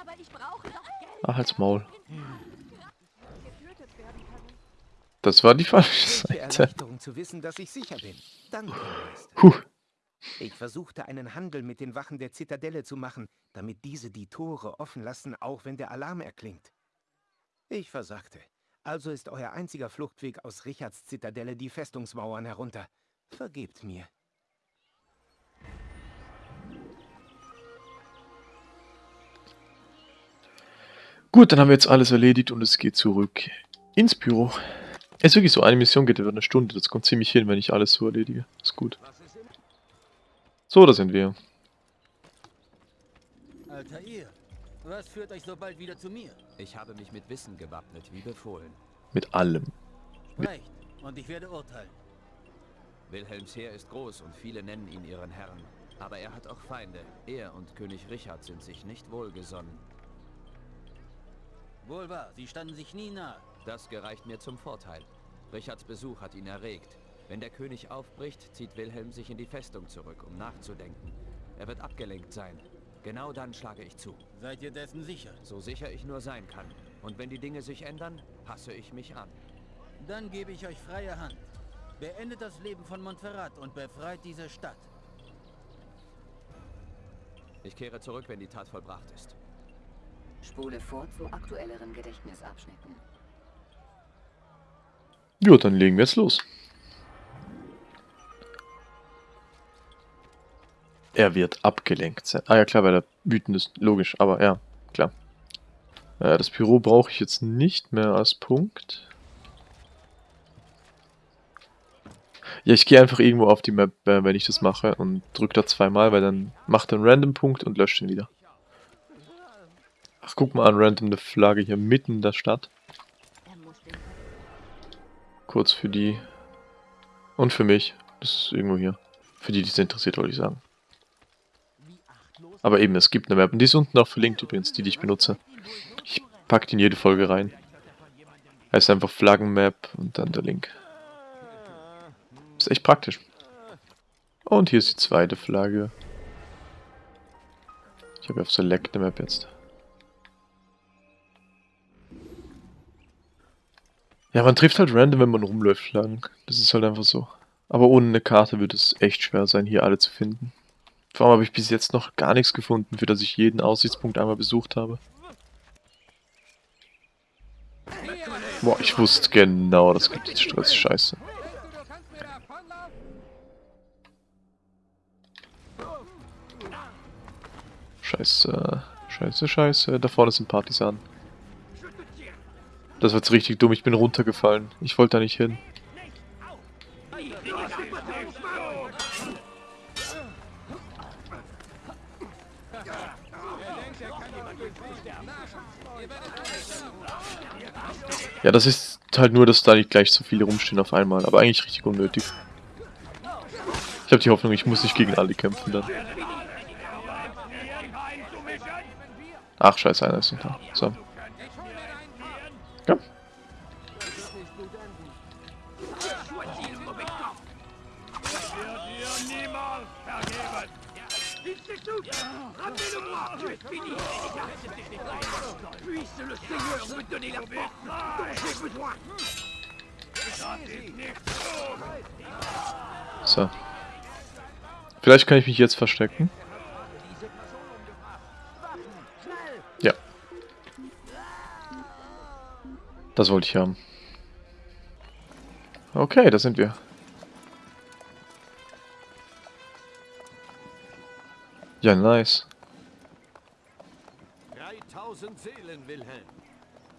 Aber ich brauche doch Geld. Ach, als Maul. Das war die falsche Seite. Zu wissen, dass ich sicher bin. Danke. Puh. Ich versuchte einen Handel mit den Wachen der Zitadelle zu machen, damit diese die Tore offen lassen, auch wenn der Alarm erklingt. Ich versagte. Also ist euer einziger Fluchtweg aus Richards Zitadelle die Festungsmauern herunter. Vergebt mir. Gut, dann haben wir jetzt alles erledigt und es geht zurück ins Büro. Es ist wirklich so, eine Mission geht über eine Stunde. Das kommt ziemlich hin, wenn ich alles so erledige. Ist gut. So, da sind wir. Alter ihr, was führt euch so bald wieder zu mir? Ich habe mich mit Wissen gewappnet, wie befohlen. Mit allem. Sprecht, und ich werde urteilen. Wilhelms Heer ist groß und viele nennen ihn ihren Herrn. Aber er hat auch Feinde. Er und König Richard sind sich nicht wohlgesonnen. Wohl wahr, sie standen sich nie nahe. Das gereicht mir zum Vorteil. Richards Besuch hat ihn erregt. Wenn der König aufbricht, zieht Wilhelm sich in die Festung zurück, um nachzudenken. Er wird abgelenkt sein. Genau dann schlage ich zu. Seid ihr dessen sicher? So sicher ich nur sein kann. Und wenn die Dinge sich ändern, passe ich mich an. Dann gebe ich euch freie Hand. Beendet das Leben von Montferrat und befreit diese Stadt. Ich kehre zurück, wenn die Tat vollbracht ist. Spule vor zu aktuelleren Gedächtnisabschnitten. Jo, dann legen wir jetzt los. Er wird abgelenkt sein. Ah ja, klar, weil er wütend ist. Logisch, aber ja, klar. Äh, das Büro brauche ich jetzt nicht mehr als Punkt. Ja, ich gehe einfach irgendwo auf die Map, äh, wenn ich das mache und drücke da zweimal, weil dann macht er einen Random-Punkt und löscht ihn wieder. Ach, guck mal an, random eine Flagge hier mitten in der Stadt. Kurz für die. Und für mich. Das ist irgendwo hier. Für die, die es interessiert, wollte ich sagen. Aber eben, es gibt eine Map. Und die ist unten auch verlinkt übrigens, die, die ich benutze. Ich packe die in jede Folge rein. Heißt einfach Flaggenmap und dann der Link. Ist echt praktisch. Und hier ist die zweite Flagge. Ich habe auf Select eine Map jetzt. Ja, man trifft halt random, wenn man rumläuft lang. Das ist halt einfach so. Aber ohne eine Karte wird es echt schwer sein, hier alle zu finden. Vor allem habe ich bis jetzt noch gar nichts gefunden, für das ich jeden Aussichtspunkt einmal besucht habe. Boah, ich wusste genau, das gibt jetzt Stress. Scheiße. Scheiße. Scheiße, scheiße. Da vorne sind Partisanen. Das war jetzt richtig dumm. Ich bin runtergefallen. Ich wollte da nicht hin. Ja, das ist halt nur, dass da nicht gleich so viele rumstehen auf einmal. Aber eigentlich richtig unnötig. Ich habe die Hoffnung, ich muss nicht gegen alle kämpfen dann. Ach, scheiße, einer ist noch da. So. Komm. So. Vielleicht kann ich mich jetzt verstecken. Das wollte ich haben. Okay, da sind wir. Ja, nice. 3000 Seelen, Wilhelm.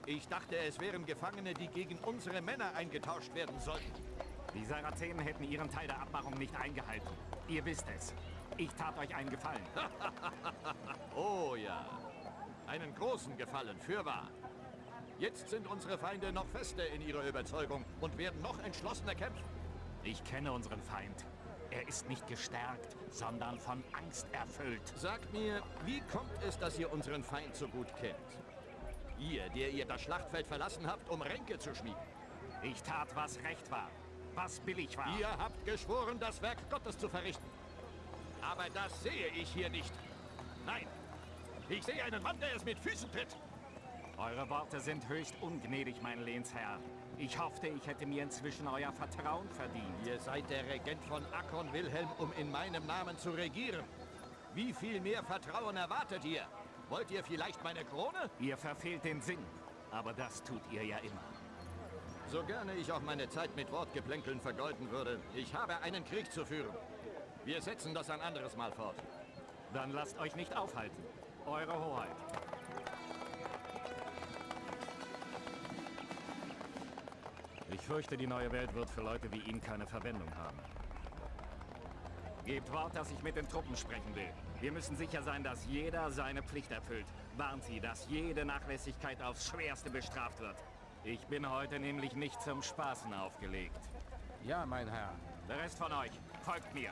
Ich dachte, es wären Gefangene, die gegen unsere Männer eingetauscht werden sollten. Die Sarazenen hätten ihren Teil der Abmachung nicht eingehalten. Ihr wisst es. Ich tat euch einen Gefallen. oh ja. Einen großen Gefallen, fürwahr. Jetzt sind unsere Feinde noch fester in ihrer Überzeugung und werden noch entschlossener kämpfen. Ich kenne unseren Feind. Er ist nicht gestärkt, sondern von Angst erfüllt. Sagt mir, wie kommt es, dass ihr unseren Feind so gut kennt? Ihr, der ihr das Schlachtfeld verlassen habt, um Ränke zu schmieden. Ich tat, was recht war, was billig war. Ihr habt geschworen, das Werk Gottes zu verrichten. Aber das sehe ich hier nicht. Nein, ich sehe einen Mann, der es mit Füßen tritt. Eure Worte sind höchst ungnädig, mein Lehnsherr. Ich hoffte, ich hätte mir inzwischen euer Vertrauen verdient. Ihr seid der Regent von Akkon Wilhelm, um in meinem Namen zu regieren. Wie viel mehr Vertrauen erwartet ihr? Wollt ihr vielleicht meine Krone? Ihr verfehlt den Sinn. Aber das tut ihr ja immer. So gerne ich auch meine Zeit mit Wortgeplänkeln vergeuden würde, ich habe einen Krieg zu führen. Wir setzen das ein anderes Mal fort. Dann lasst euch nicht aufhalten. Eure Hoheit. Ich fürchte, die neue Welt wird für Leute wie ihn keine Verwendung haben. Gebt Wort, dass ich mit den Truppen sprechen will. Wir müssen sicher sein, dass jeder seine Pflicht erfüllt. Warnt sie, dass jede Nachlässigkeit aufs Schwerste bestraft wird. Ich bin heute nämlich nicht zum Spaßen aufgelegt. Ja, mein Herr. Der Rest von euch, folgt mir.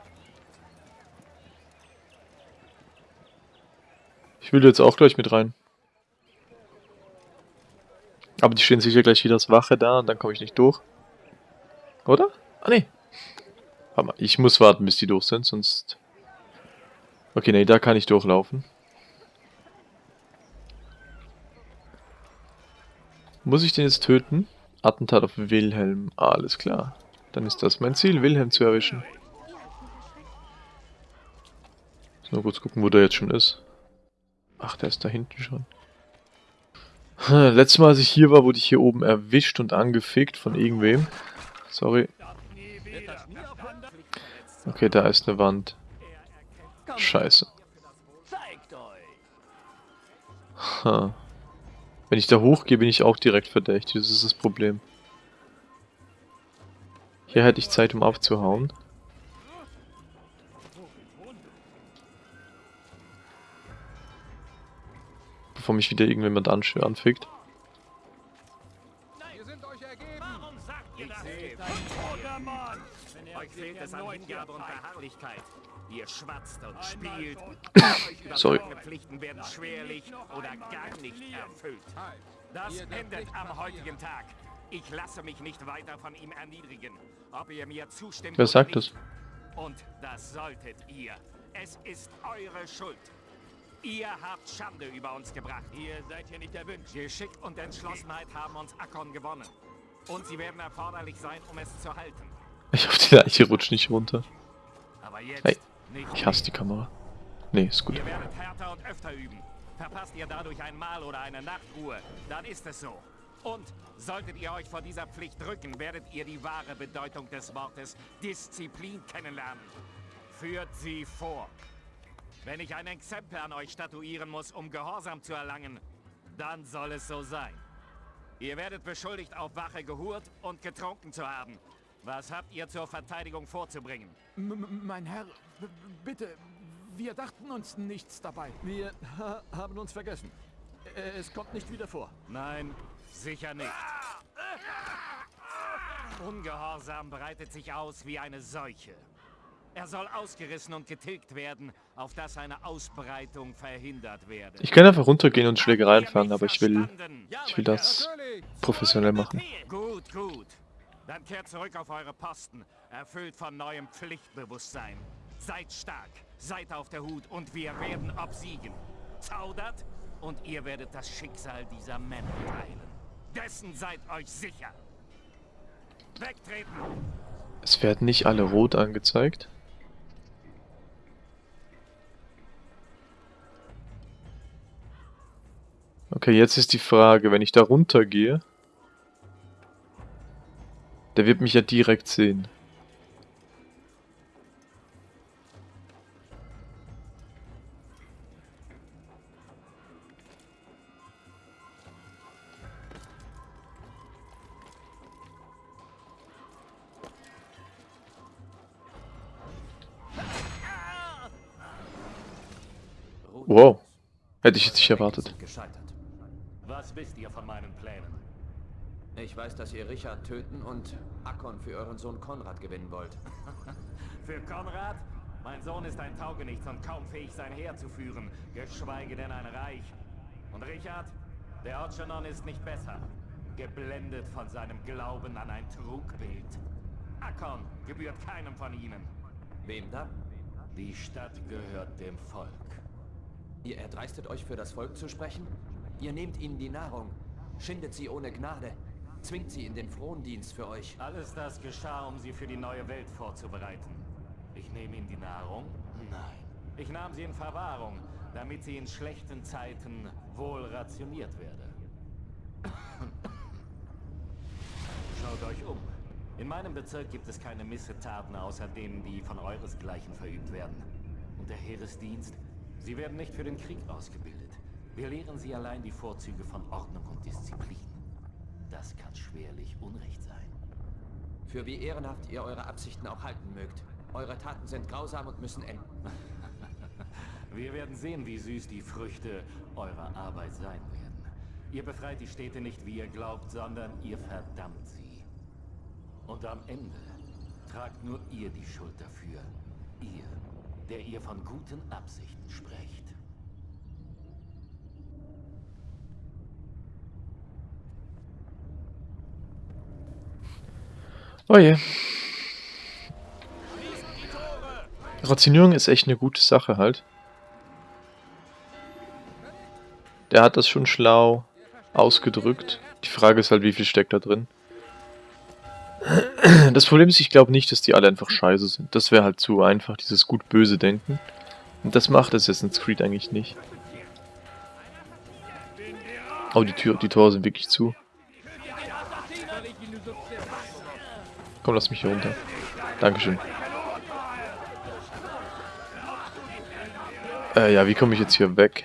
Ich will jetzt auch gleich mit rein. Aber die stehen sicher gleich wieder als Wache da und dann komme ich nicht durch. Oder? Ah, nee. Warte mal, ich muss warten, bis die durch sind, sonst... Okay, nee, da kann ich durchlaufen. Muss ich den jetzt töten? Attentat auf Wilhelm. Ah, alles klar. Dann ist das mein Ziel, Wilhelm zu erwischen. Nur kurz gucken, wo der jetzt schon ist. Ach, der ist da hinten schon. Letztes Mal, als ich hier war, wurde ich hier oben erwischt und angefickt von irgendwem. Sorry. Okay, da ist eine Wand. Scheiße. Wenn ich da hochgehe, bin ich auch direkt verdächtig. Das ist das Problem. Hier hätte ich Zeit, um abzuhauen. Bevor mich wieder irgendjemand anfickt. Euch fehlt es an Hingabe und Beharrlichkeit. Ihr schwatzt und spielt. Sorry. Pflichten werden schwerlich oder gar nicht erfüllt. Das endet am heutigen Tag. Ich lasse mich nicht weiter von ihm erniedrigen. Ob ihr mir zustimmt Wer sagt das? Und das solltet ihr. Es ist eure Schuld. Ihr habt Schande über uns gebracht. Ihr seid hier nicht erwünscht. Geschick und Entschlossenheit haben uns Akkon gewonnen. Und sie werden erforderlich sein, um es zu halten. Ich hoffe, die Leiche rutscht nicht runter. Aber jetzt hey, ich hasse die Kamera. Nee, ist gut. Ihr werdet härter und öfter üben. Verpasst ihr dadurch ein Mahl oder eine Nachtruhe, dann ist es so. Und solltet ihr euch vor dieser Pflicht drücken, werdet ihr die wahre Bedeutung des Wortes Disziplin kennenlernen. Führt sie vor. Wenn ich ein Exempel an euch statuieren muss, um Gehorsam zu erlangen, dann soll es so sein. Ihr werdet beschuldigt, auf Wache gehurt und getrunken zu haben. Was habt ihr zur Verteidigung vorzubringen? M mein Herr, bitte, wir dachten uns nichts dabei. Wir ha haben uns vergessen. Es kommt nicht wieder vor. Nein, sicher nicht. Ungehorsam breitet sich aus wie eine Seuche. Er soll ausgerissen und getilgt werden, auf dass seine Ausbreitung verhindert werde. Ich kann einfach runtergehen und Schlägerei anfangen, aber ich will, ich will das professionell machen. Gut, gut. Dann kehrt zurück auf eure Posten, erfüllt von neuem Pflichtbewusstsein. Seid stark, seid auf der Hut und wir werden obsiegen. Zaudert und ihr werdet das Schicksal dieser Männer teilen. Dessen seid euch sicher. Wegtreten! Es werden nicht alle rot angezeigt. Okay, jetzt ist die Frage, wenn ich da runtergehe, der wird mich ja direkt sehen. Wow. Hätte ich jetzt nicht erwartet. Was wisst ihr von meinen Plänen? Ich weiß, dass ihr Richard töten und Akkon für euren Sohn Konrad gewinnen wollt. für Konrad? Mein Sohn ist ein Taugenichts und kaum fähig, sein Heer zu führen, geschweige denn ein Reich. Und Richard? Der Orchanon ist nicht besser. Geblendet von seinem Glauben an ein Trugbild. Akkon gebührt keinem von ihnen. Wem dann? Die Stadt gehört dem Volk. Ihr erdreistet euch für das Volk zu sprechen? Ihr nehmt ihnen die Nahrung, schindet sie ohne Gnade, zwingt sie in den Frondienst für euch. Alles das geschah, um sie für die neue Welt vorzubereiten. Ich nehme ihnen die Nahrung? Nein. Ich nahm sie in Verwahrung, damit sie in schlechten Zeiten wohl rationiert werde. Schaut euch um. In meinem Bezirk gibt es keine Missetaten außer denen, die von euresgleichen verübt werden. Und der Heeresdienst Sie werden nicht für den Krieg ausgebildet. Wir lehren sie allein die Vorzüge von Ordnung und Disziplin. Das kann schwerlich Unrecht sein. Für wie ehrenhaft ihr eure Absichten auch halten mögt. Eure Taten sind grausam und müssen enden. Wir werden sehen, wie süß die Früchte eurer Arbeit sein werden. Ihr befreit die Städte nicht, wie ihr glaubt, sondern ihr verdammt sie. Und am Ende tragt nur ihr die Schuld dafür. Ihr der ihr von guten Absichten sprecht. Oh je. Rationierung ist echt eine gute Sache halt. Der hat das schon schlau ausgedrückt. Die Frage ist halt, wie viel steckt da drin. Das Problem ist, ich glaube nicht, dass die alle einfach scheiße sind. Das wäre halt zu einfach, dieses gut-böse Denken. Und das macht Assassin's Creed eigentlich nicht. Oh, die, Tür, die Tore sind wirklich zu. Komm, lass mich hier runter. Dankeschön. Äh, ja, wie komme ich jetzt hier weg?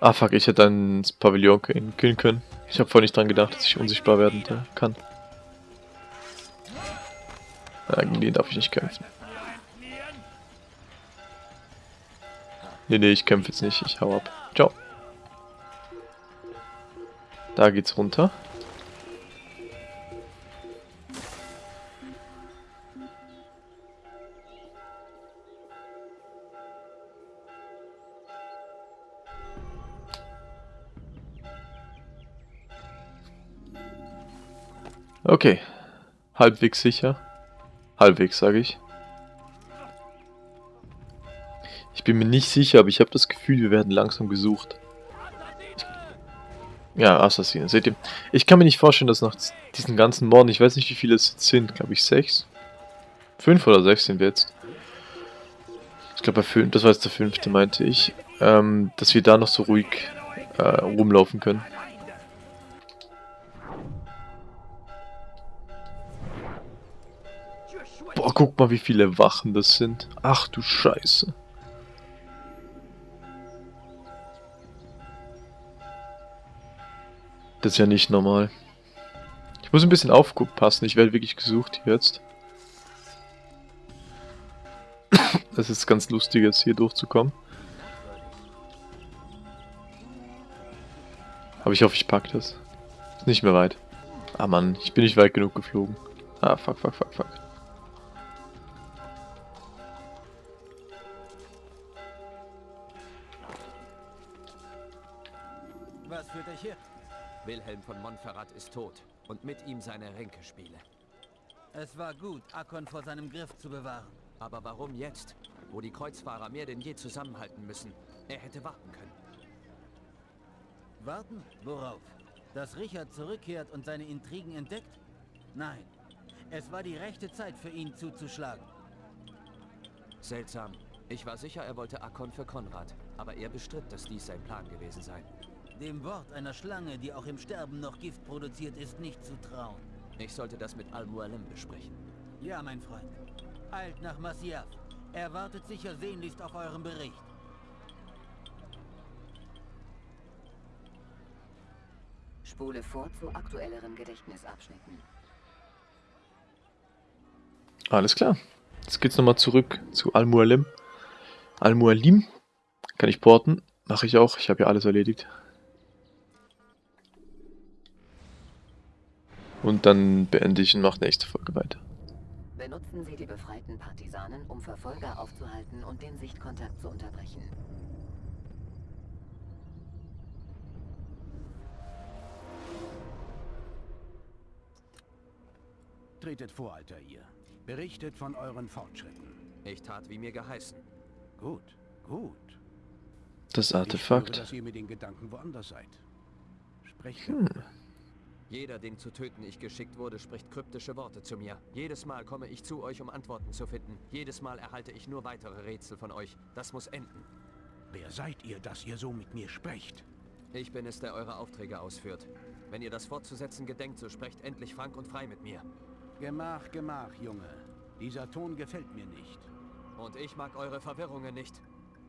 Ah fuck, ich hätte dann das Pavillon killen können. Ich habe voll nicht dran gedacht, dass ich unsichtbar werden kann. Gegen den darf ich nicht kämpfen. Nee, nee, ich kämpfe jetzt nicht. Ich hau ab. Ciao. Da geht's runter. Okay. Halbwegs sicher. Halbwegs, sage ich. Ich bin mir nicht sicher, aber ich habe das Gefühl, wir werden langsam gesucht. Ja, Assassinen, seht ihr? Ich kann mir nicht vorstellen, dass nach diesen ganzen Morden, ich weiß nicht, wie viele es jetzt sind, glaube ich sechs? Fünf oder sechs sind wir jetzt. Ich glaube, das war jetzt der fünfte, meinte ich. Ähm, dass wir da noch so ruhig äh, rumlaufen können. Boah, guck mal, wie viele Wachen das sind. Ach du Scheiße. Das ist ja nicht normal. Ich muss ein bisschen aufpassen, ich werde wirklich gesucht jetzt. Das ist ganz lustig jetzt hier durchzukommen. Aber ich hoffe, ich pack das. Ist nicht mehr weit. Ah Mann, ich bin nicht weit genug geflogen. Ah, fuck, fuck, fuck, fuck. Wilhelm von Montferrat ist tot und mit ihm seine Ränkespiele. Es war gut, Akon vor seinem Griff zu bewahren. Aber warum jetzt, wo die Kreuzfahrer mehr denn je zusammenhalten müssen? Er hätte warten können. Warten? Worauf? Dass Richard zurückkehrt und seine Intrigen entdeckt? Nein. Es war die rechte Zeit für ihn zuzuschlagen. Seltsam. Ich war sicher, er wollte Akon für Konrad, aber er bestritt, dass dies sein Plan gewesen sei. Dem Wort einer Schlange, die auch im Sterben noch Gift produziert, ist nicht zu trauen. Ich sollte das mit Al-Mualim besprechen. Ja, mein Freund. Eilt nach Masyaf. Er wartet sicher sehnlichst auf euren Bericht. Spule vor zu aktuelleren Gedächtnisabschnitten. Alles klar. Jetzt geht's nochmal zurück zu Al-Mualim. Al-Mualim kann ich porten. Mache ich auch. Ich habe ja alles erledigt. Und dann beende ich und mache nächste Folge weiter. Benutzen Sie die befreiten Partisanen, um Verfolger aufzuhalten und den Sichtkontakt zu unterbrechen. Tretet vor, Alter, ihr. Berichtet von euren Fortschritten. Ich tat, wie mir geheißen. Gut, gut. Das Artefakt. Ich höre, dass ihr mit den Gedanken woanders seid. Sprecht hm. Jeder, den zu töten ich geschickt wurde, spricht kryptische Worte zu mir. Jedes Mal komme ich zu euch, um Antworten zu finden. Jedes Mal erhalte ich nur weitere Rätsel von euch. Das muss enden. Wer seid ihr, dass ihr so mit mir sprecht? Ich bin es, der eure Aufträge ausführt. Wenn ihr das fortzusetzen gedenkt, so sprecht endlich frank und frei mit mir. Gemach, gemach, Junge. Dieser Ton gefällt mir nicht. Und ich mag eure Verwirrungen nicht.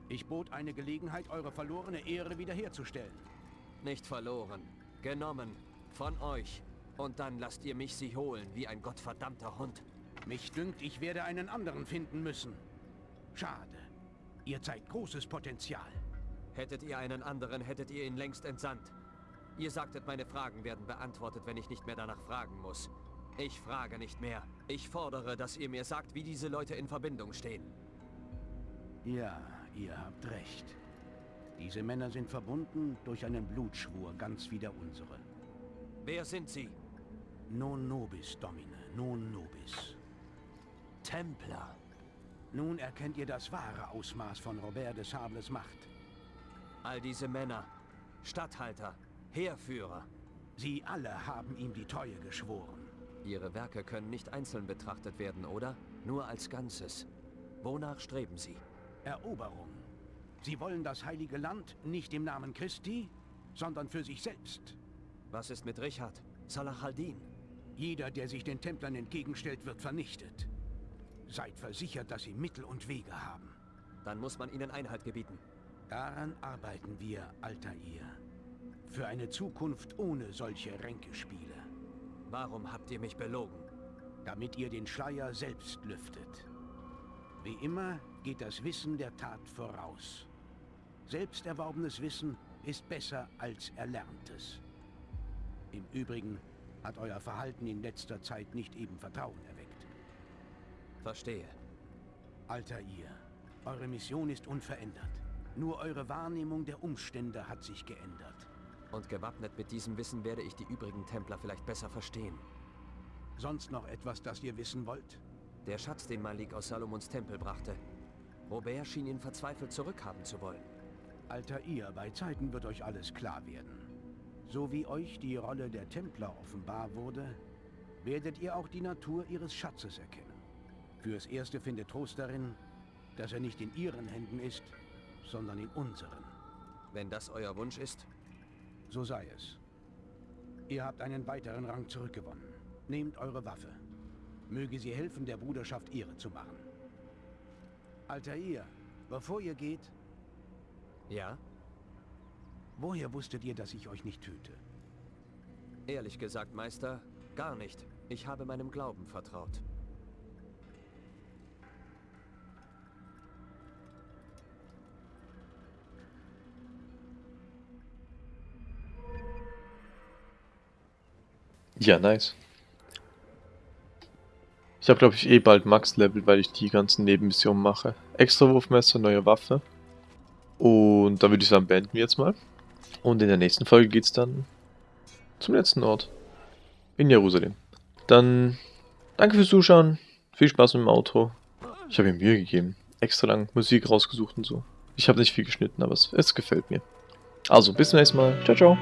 Ich bot eine Gelegenheit, eure verlorene Ehre wiederherzustellen. Nicht verloren. Genommen. Von euch. Und dann lasst ihr mich sie holen, wie ein gottverdammter Hund. Mich dünkt, ich werde einen anderen finden müssen. Schade. Ihr zeigt großes Potenzial. Hättet ihr einen anderen, hättet ihr ihn längst entsandt. Ihr sagtet, meine Fragen werden beantwortet, wenn ich nicht mehr danach fragen muss. Ich frage nicht mehr. Ich fordere, dass ihr mir sagt, wie diese Leute in Verbindung stehen. Ja, ihr habt recht. Diese Männer sind verbunden durch einen Blutschwur, ganz wie der unsere. Wer sind sie? Non nobis, Domine, non nobis. Templer. Nun erkennt ihr das wahre Ausmaß von Robert de Sables Macht. All diese Männer, Statthalter, Heerführer. Sie alle haben ihm die Treue geschworen. Ihre Werke können nicht einzeln betrachtet werden, oder? Nur als Ganzes. Wonach streben Sie? Eroberung. Sie wollen das heilige Land nicht im Namen Christi, sondern für sich selbst. Was ist mit Richard? Salah al-Din? Jeder, der sich den Templern entgegenstellt, wird vernichtet. Seid versichert, dass sie Mittel und Wege haben. Dann muss man ihnen Einhalt gebieten. Daran arbeiten wir, Altair. Für eine Zukunft ohne solche Ränkespiele. Warum habt ihr mich belogen? Damit ihr den Schleier selbst lüftet. Wie immer geht das Wissen der Tat voraus. Selbst erworbenes Wissen ist besser als erlerntes. Im Übrigen hat euer Verhalten in letzter Zeit nicht eben Vertrauen erweckt. Verstehe. Alter ihr, eure Mission ist unverändert. Nur eure Wahrnehmung der Umstände hat sich geändert. Und gewappnet mit diesem Wissen werde ich die übrigen Templer vielleicht besser verstehen. Sonst noch etwas, das ihr wissen wollt? Der Schatz, den Malik aus Salomons Tempel brachte. Robert schien ihn verzweifelt zurückhaben zu wollen. Alter ihr, bei Zeiten wird euch alles klar werden. So wie euch die Rolle der Templer offenbar wurde, werdet ihr auch die Natur ihres Schatzes erkennen. Fürs Erste findet Trost darin, dass er nicht in ihren Händen ist, sondern in unseren. Wenn das euer Wunsch ist? So sei es. Ihr habt einen weiteren Rang zurückgewonnen. Nehmt eure Waffe. Möge sie helfen, der Bruderschaft ihre zu machen. Altair, bevor ihr geht... Ja? Woher wusstet ihr, dass ich euch nicht töte? Ehrlich gesagt, Meister, gar nicht. Ich habe meinem Glauben vertraut. Ja, nice. Ich habe, glaube ich, eh bald Max-Level, weil ich die ganzen Nebenmissionen mache. Extra Wurfmesser, neue Waffe. Und da würde ich sagen, beenden wir jetzt mal. Und in der nächsten Folge geht es dann zum letzten Ort. In Jerusalem. Dann danke fürs Zuschauen. Viel Spaß mit dem Auto. Ich habe mir Mühe gegeben. Extra lang Musik rausgesucht und so. Ich habe nicht viel geschnitten, aber es, es gefällt mir. Also, bis zum nächsten Mal. Ciao, ciao.